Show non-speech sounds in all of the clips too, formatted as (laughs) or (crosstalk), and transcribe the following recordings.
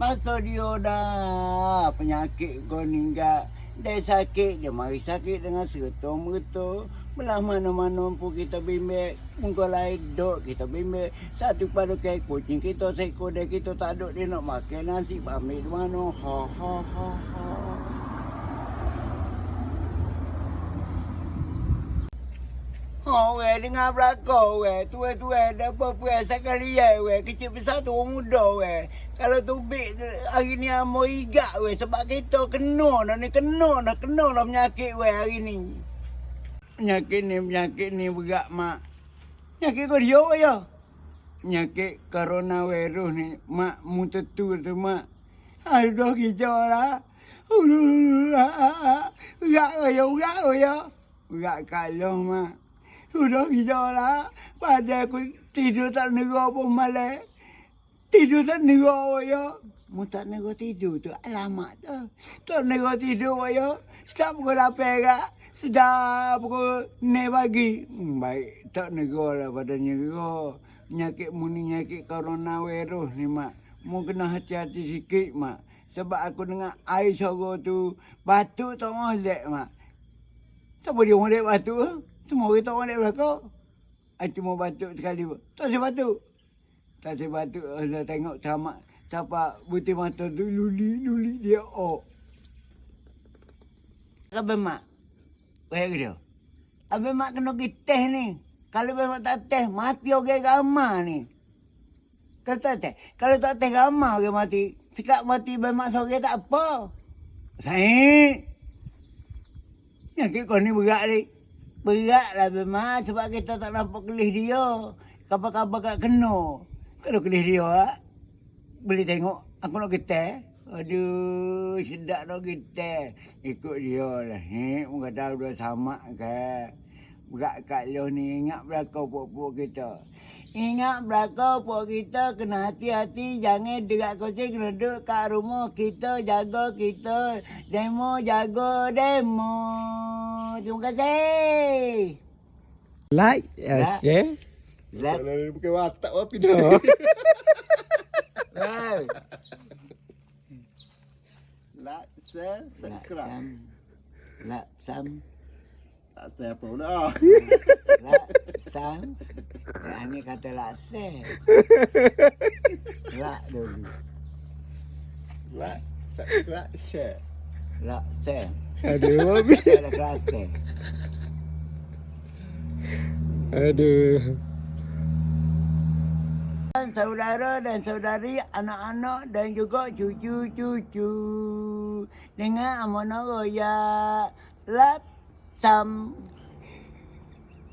Masa dia dah penyakit kau ninggal. Dia sakit, dia mari sakit dengan serta merta. Belah mana-mana pun kita bimbing. Muka lain duk kita bimbing. Satu pada kayak kucing kita seekor dia kita tak duk dia nak makan nasi. Di mana. Ha ha ha ha. Oh, we dengar belakang we. Tua-tua dah apa-apa sekali ya we. Kecil besar tu orang muda. Kalau tu big hari ni amo igak we sebab kita kena dah ni kena dah kena dah penyakit we hari ni. Penyakit ni penyakit ni berat mak. Penyakit kau dia we ya. Penyakit coronavirus ni mak mu tentu tu mak. Aduh kicau lah. (laughs) Berat we ya, berat we ya. Berat kalau mak. Sudah gila lah. Pada aku tidur tak nera pun malam. Tidur tak nera ya. Mu tak nera tidur tu alamat tu. Tak nera tidur ya. Sedap pukul lapar kak. Sedap pukul ne pagi. Hmm, baik. Tak nera lah pada nera. Penyakit mu ni penyakit coronavirus ni mak. Mu kena hati-hati sikit mak. Sebab aku dengar air sorok tu. Batuk tak molek mak. Siapa dia molek batuk? Semua orang tak orang belakang. I cuma batuk sekali. Tak saya batuk. Tak saya batuk. Dah tengok sama. Siapa butir mata tu luli luli dia oh. Abang mak. Wahai dia. Abang mak kena pergi teh ni. Kalau abang mak tak teh, mati orang ramah ni. Kalau tak teh. Kalau tak teh ramah orang mati. Sekat mati abang mak sore tak apa. Saya. Yang kau ni berat ni. Berat lah memang sebab kita tak nampak kelih dia. Kabar-kabar kat kena. Kalau kelih dia, ah, boleh tengok. Aku nak kita. Aduh, sedap nak kita. Ikut dia lah. Ni, muka tahu dah sama ke. Berat kat lo ni. Ingat belakang pok-pok kita. Ingat belakang pok kita kena hati-hati. Jangan dekat kucing kena duduk kat rumah kita. Jaga kita. Demo, jaga demo. Terima kasih. Like, uh, Like. share. Like. Kalau bukan watak apa. Wow. Like, share, subscribe. Lak sam. Tak share apa pun dah. Lak sam. Yang ni kata lak sam. Lak dulu. Like, subscribe, share. Lak sam. Aduh, Mami. Ada kelas sam. Aduh. Saudara dan saudari, anak-anak dan juga cucu-cucu. Dengan amanah royak. Lat sam.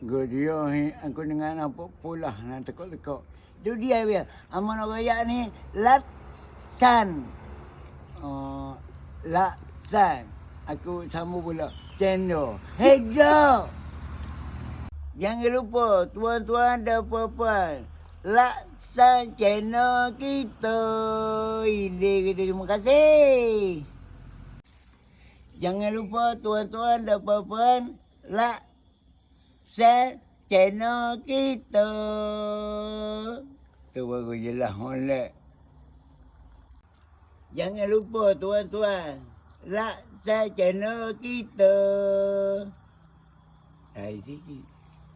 Godio ni, aku dengar apa pula nak tekuk-tekuk. Itu dia dia. Amanah royak ni, lat san. Uh, lat san. Aku sambung pula. Cendol. Hejo. Jangan lupa tuan-tuan dan puan-puan. Laksan channel kita. Ini kita terima kasih. Jangan lupa tuan-tuan dan puan-puan. Laksan channel kita. Tu baru jelas molek. Jangan lupa tuan-tuan. Laksan channel kita. Hai sikit.